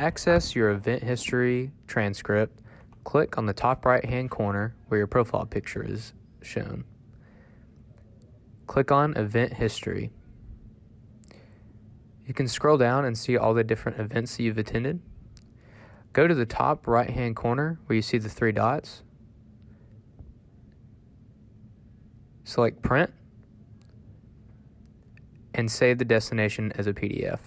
access your event history transcript, click on the top right hand corner where your profile picture is shown. Click on Event History. You can scroll down and see all the different events that you've attended. Go to the top right hand corner where you see the three dots. Select Print and save the destination as a PDF.